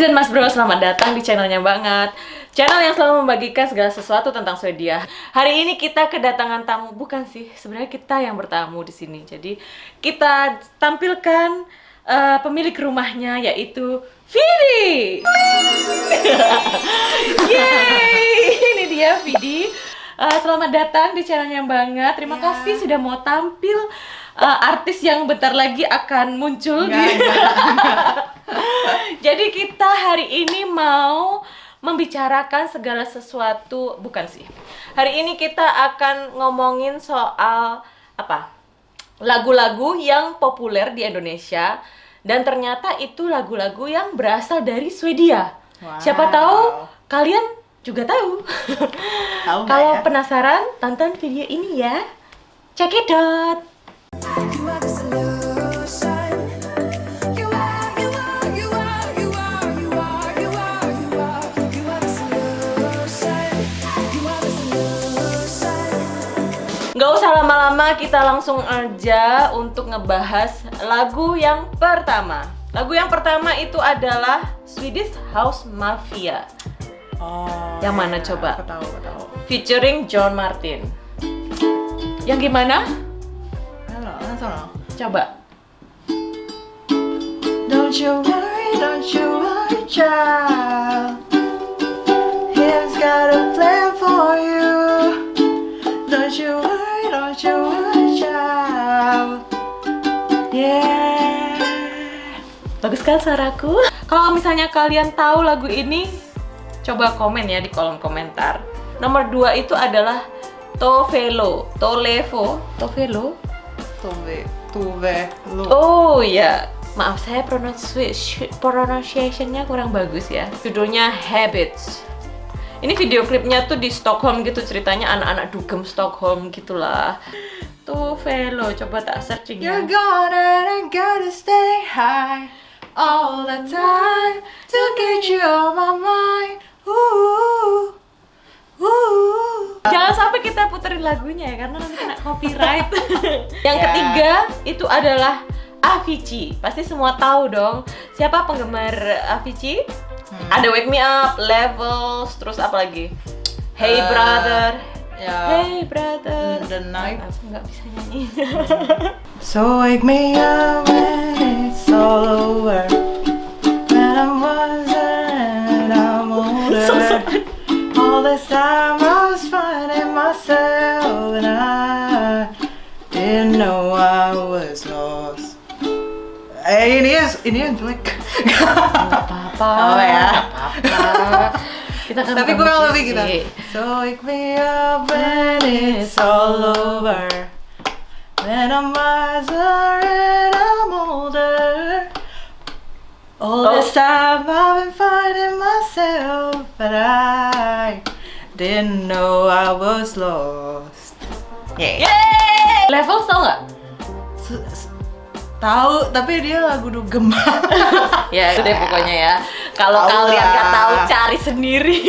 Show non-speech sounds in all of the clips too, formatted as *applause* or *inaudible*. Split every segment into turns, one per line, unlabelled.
dan Mas Bro, selamat datang di channelnya banget Channel yang selalu membagikan segala sesuatu tentang Swedia. Hari ini kita kedatangan tamu, bukan sih, sebenarnya kita yang bertamu di sini. Jadi kita tampilkan uh, pemilik rumahnya yaitu Vidi. *laughs* Yeay, ini dia Vidi. Uh, Selamat datang di channelnya banget Terima
Ya.
kasih sudah mau tampil uh, artis yang bentar lagi akan muncul
Enggak,
di *laughs* Jadi kita hari ini mau membicarakan segala sesuatu, bukan sih. Hari ini kita akan ngomongin soal apa? Lagu-lagu yang populer di Indonesia dan ternyata itu lagu-lagu yang berasal dari Swedia.
Wow.
Siapa tahu kalian juga tahu.
Tahu
Kalau
ya?
penasaran, tonton video ini ya. Check it out.
You are the solution. You are, you are, you are, you are, you are, you are, you are. You are the solution. You are the solution.
Nggak usah lama-lama, kita langsung aja untuk ngebahas lagu yang pertama. Lagu yang pertama itu adalah Swedish House Mafia
Oh.
Yang mana
ya,
coba?
Aku tahu, aku tahu.
featuring John Martin. Yang gimana?
Know.
Coba.
Don't you worry, don't you worry, child. He's got a plan for you. Don't you worry, don't you worry, child. Yeah.
Bagus kan suaraku? Kalau misalnya kalian tahu lagu ini, coba komen ya di kolom komentar. Nomor dua itu adalah Tovelo, Tolevo, Tovelo.
Tuve, tuve, lu.
Oh iya, maaf saya pronunci- pronunciation-nya kurang bagus ya. Judulnya Habits. Ini video klipnya tuh di Stockholm gitu ceritanya anak-anak dugem Stockholm gitulah. Tuh Velo, coba tak searching ya.
You're gonna gotta stay high all the time to get you on my mind. Ooh, ooh.
Jangan sampai kita puterin lagunya ya karena nanti kena copyright. *laughs* Yang
Ya.
ketiga itu adalah Avicii. Pasti semua tahu dong siapa penggemar Avicii? Ada Wake Me Up, Levels, terus apa lagi? Hey
Eh,
Brother.
Ya.
Hey Brother.
The night.
Aku nggak bisa nyanyi. *laughs*
So wake me up when it's all over. When I'm wiser and I'm *laughs* older.
So.
All this time I myself and I didn't know I was lost. Eh, ini ya, ini yang jelek. Oh, ya.
Kita kan
Tapi kurang lebih gitu. So wake me up when it's all over. When I'm wiser and I'm older. All
Oh.
this time I've been finding myself, but I didn't know I was lost. Yeah.
Yeay! Levels tau nggak?
Tahu, tapi dia lagu dugem. *laughs*
ya itu deh pokoknya ya kalau kalian nggak tahu cari sendiri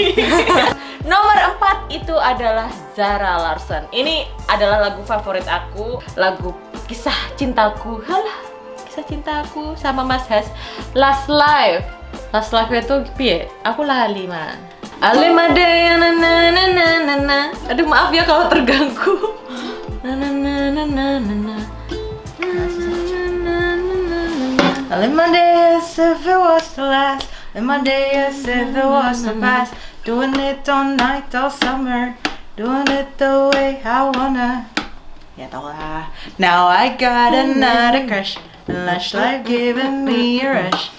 *laughs* nomor empat itu adalah Zara Larson ini adalah lagu favorit aku lagu kisah cintaku halah kisah cintaku sama Mas Has Last Life Last Life itu piye aku lali man Alimade na na na na na na aduh maaf ya kalau terganggu na na na na na na na
live as if it was the last. Live day as if it was the past. Doing it all night, all summer. Doing it the way I wanna. Ya tau lah. Now I got another crush. Lush life giving me a rush.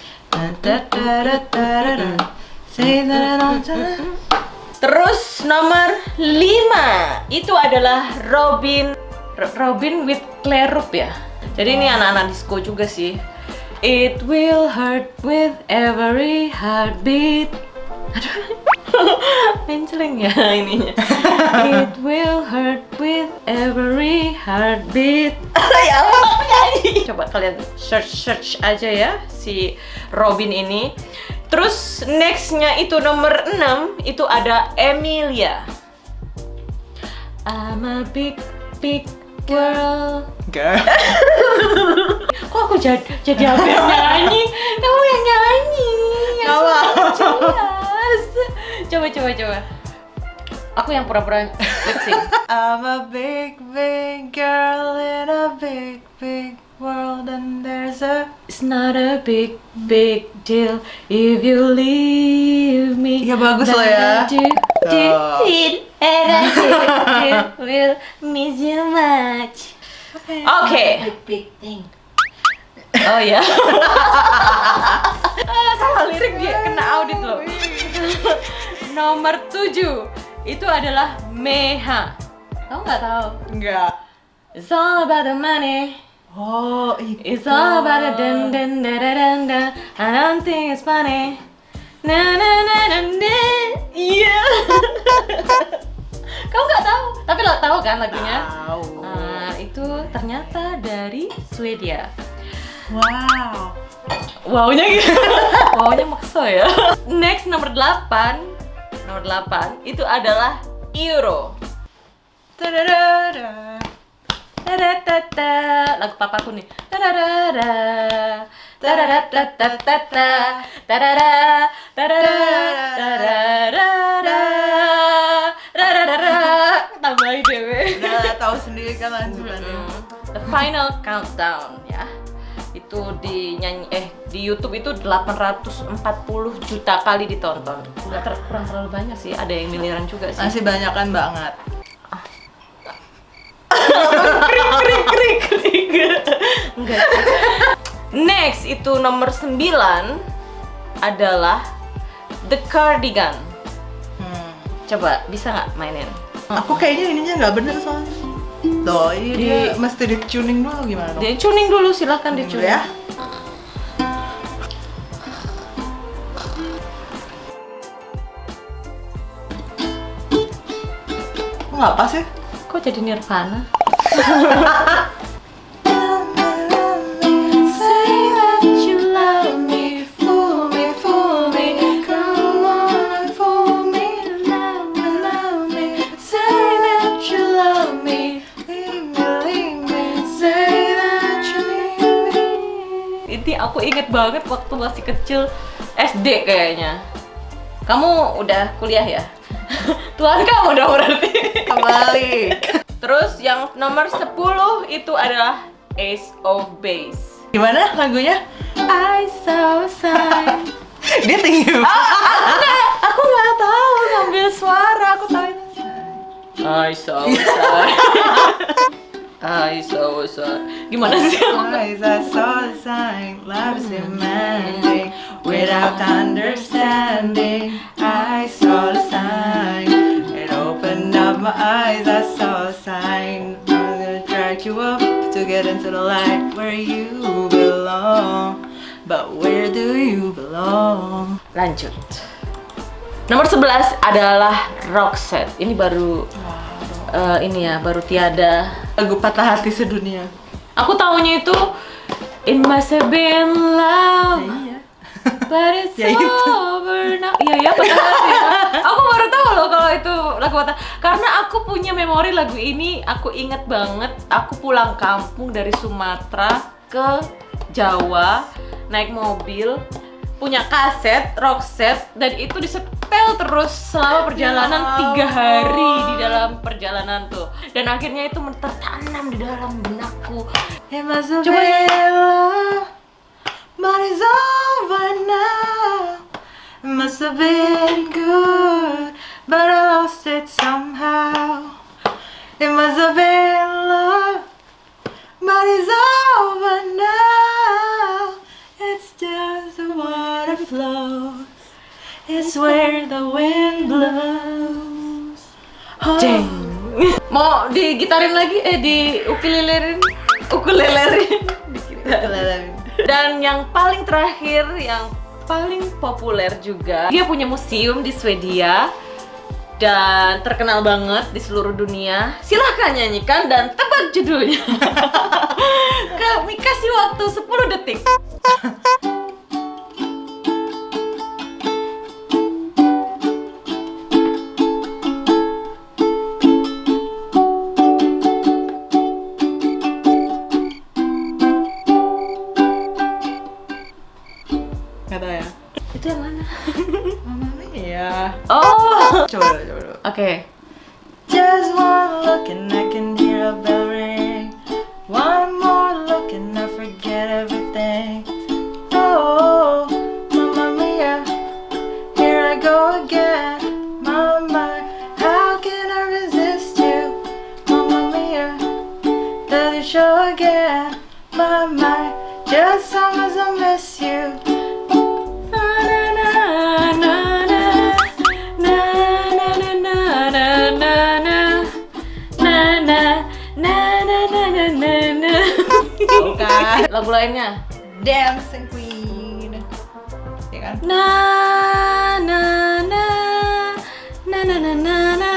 Terus nomor 5 itu adalah Robin Ro- Robin with Claire Rup ya. Jadi ini anak-anak disco juga sih. It will hurt with every heartbeat. Aduh. *laughs* Menceleng ya *laughs* ininya. It will hurt with every heartbeat. *laughs* ya Allah, nyanyi. Coba kalian search search aja ya si Robin ini. Terus nextnya itu nomor 6 itu ada Emilia. I'm a big big girl.
Girl.
Kok aku jadi jadi hampir nyanyi? Kamu yang nyanyi. Yang
Gak apa.
coba coba. Aku yang pura-pura lip sync. *laughs*
I'm a big, big girl in a big, big world, and there's a.
It's not a big, big deal if you leave me.
Ya, bagus loh ya.
And I do, will miss you much. Oke.
Big, big thing.
Oh ya. *laughs* ah, salah lirik dia kena audit loh. *laughs* Nomor 7 itu adalah Meha. Kamu nggak tahu?
Enggak.
It's all about the money.
Oh, itu.
It's all about the dun dun da da dun dun. I don't think it's funny. Na na na na na. Iya. *laughs* Kamu nggak tahu? Tapi lo tahu kan lagunya?
Tahu.
Nah, itu ternyata dari Swedia.
Wow.
Wownya gitu. *laughs* Wownya maksa ya. Next nomor 8. Nomor 8 itu adalah Euro.
Tadadada.
Tadadada. Lagu papaku nih. Tadadada. Tadadadadadada. Tadada. Tadada. Tadadada. Tadadada. Tambahin dewe.
Udah tahu sendiri kan lanjutannya.
The Final Countdown ya. Itu di nyanyi eh di YouTube itu 840 juta kali ditonton. Nggak ter- kurang terlalu banyak sih, ada yang miliaran juga sih.
Masih banyak kan banget.
krik krik krik krik. Enggak. Next itu nomor 9 adalah The Cardigan.
Hmm.
Coba bisa nggak mainin?
Aku kayaknya ininya nggak bener soalnya. Tuh, ini
Di-
dia mesti di tuning dulu gimana dong?
Dia tuning dulu silahkan
Tuning dulu
dicuning.
ya. Say that you need me.
Ini aku inget banget waktu masih kecil SD kayaknya. Kamu udah kuliah ya? Tuhan kamu dong berarti.
Kembali.
Terus yang nomor 10 itu adalah Ace of Base.
Gimana lagunya?
I saw a sign.
Dia tinggi banget.
Enggak, aku nggak tahu ngambil suara. Aku tahu. I saw a sign. I saw a sign. Gimana sih?
I saw sign, love's demanding without understanding. I saw sign, up my eyes. I saw a sign. I'm gonna drag you up to get into the light where you belong. But where do you belong?
Lanjut. Nomor 11 adalah Roxette. Ini baru eh, ini ya, baru tiada.
Lagu patah hati sedunia.
Aku taunya itu It must have been love,
Iya.
but it's *laughs*
Ya
over now. Iya ya, patah hati. ya. *laughs* Aku baru tahu loh kalau itu lagu patah. Karena aku punya memori lagu ini, aku inget banget. Aku pulang kampung dari Sumatera ke Jawa naik mobil punya kaset Roxette dan itu disetel terus selama perjalanan
Ya
tiga hari di dalam perjalanan tuh dan akhirnya itu tertanam di dalam benakku Coba ya.
been love, but it's over now. It must have been good, but I lost it somehow. It must have been love, but it's over now. It's just the water flows. It's where the wind blows. Oh.
Jeng. Mau digitarin lagi? Eh di ukulelerin? Ukulelerin.
Keleleng.
Dan yang paling terakhir, yang paling populer juga, dia punya museum di Swedia dan terkenal banget di seluruh dunia. Silahkan nyanyikan dan tebak judulnya. *laughs* Kami kasih waktu 10 detik. *laughs* oke.
Just one look and I can hear a bell ring. One more look and I forget everything. Tahu kan?
Lagu lainnya.
Dancing Queen. Ya kan?
Na na na na na na na na.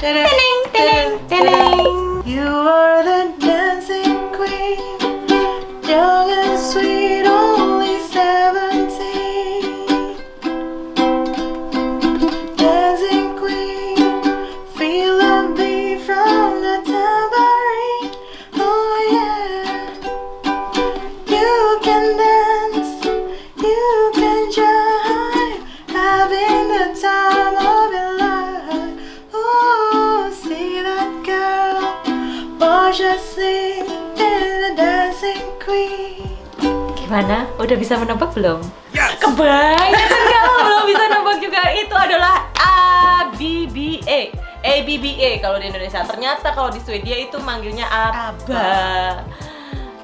Teneng teneng teneng.
You are the dancing queen, young
Gimana? Udah bisa menebak belum? Kebanyakan *laughs* kalau belum bisa nebak juga itu adalah ABBA. ABBA kalau di Indonesia. Ternyata kalau di Swedia itu manggilnya ABBA.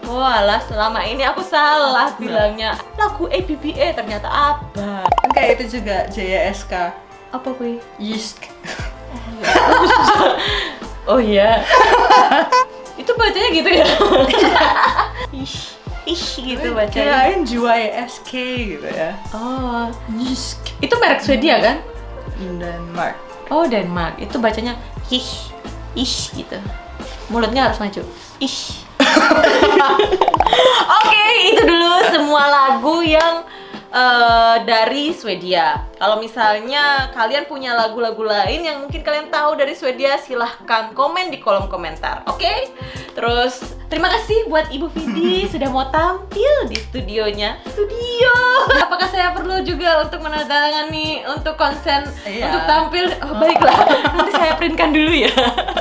Walah, selama ini aku salah bilangnya lagu ABBA ternyata ABBA.
Kan kayak itu juga JSK.
Apa gue?
Yisk. *laughs*
Oh iya. *laughs* itu bacanya gitu ya? Ish, ish gitu bacanya.
Kirain JYSK gitu ya.
Oh,
Yisk.
itu merek Swedia kan?
Denmark.
Oh Denmark, itu bacanya ish, ish gitu. Mulutnya harus maju. Ish. *laughs* Oke, itu dulu semua lagu yang eh, dari Swedia. Kalau misalnya kalian punya lagu-lagu lain yang mungkin kalian tahu dari Swedia, silahkan komen di kolom komentar. Oke? Terus terima kasih buat Ibu Vidi *laughs* sudah mau tampil di studionya. Studio. Apakah saya perlu juga untuk menandatangani untuk konsen
Iya.
untuk tampil? Oh, baiklah, nanti saya printkan dulu ya.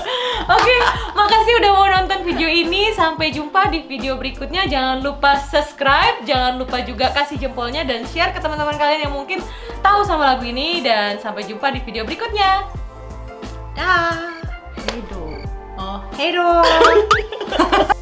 *laughs* Oke, makasih udah mau nonton video ini. Sampai jumpa di video berikutnya. Jangan lupa subscribe, jangan lupa juga kasih jempolnya dan share ke teman-teman kalian yang mungkin tahu sama lagu ini. Dan sampai jumpa di video berikutnya. Dah.
Hedo. Oh, Hedo. *laughs*